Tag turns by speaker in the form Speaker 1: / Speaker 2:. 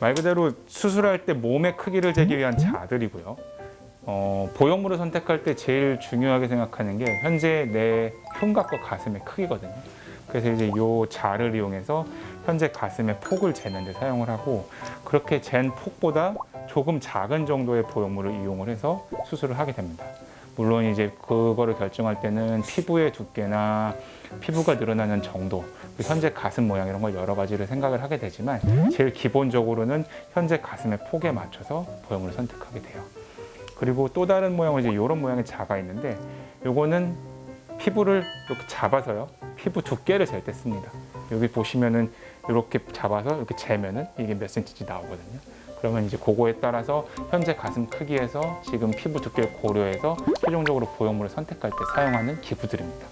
Speaker 1: 말 그대로 수술할 때 몸의 크기를 재기 위한 자들이고요. 어, 보형물을 선택할 때 제일 중요하게 생각하는 게 현재 내 흉곽과 가슴의 크기거든요. 그래서 이제 요 자를 이용해서 현재 가슴의 폭을 재는 데 사용을 하고 그렇게 잰 폭보다 조금 작은 정도의 보형물을 이용을 해서 수술을 하게 됩니다. 물론 이제 그거를 결정할 때는 피부의 두께나 피부가 늘어나는 정도, 그 현재 가슴 모양 이런 걸 여러 가지를 생각을 하게 되지만 제일 기본적으로는 현재 가슴의 폭에 맞춰서 보형물을 선택하게 돼요. 그리고 또 다른 모양은 이제 이런 모양의 자가 있는데 요거는 피부를 이렇게 잡아서요. 피부 두께를 잴 때 씁니다. 여기 보시면은 이렇게 잡아서 이렇게 재면은 이게 몇 센치인지 나오거든요. 그러면 이제 그거에 따라서 현재 가슴 크기에서 지금 피부 두께를 고려해서 최종적으로 보형물을 선택할 때 사용하는 기구들입니다.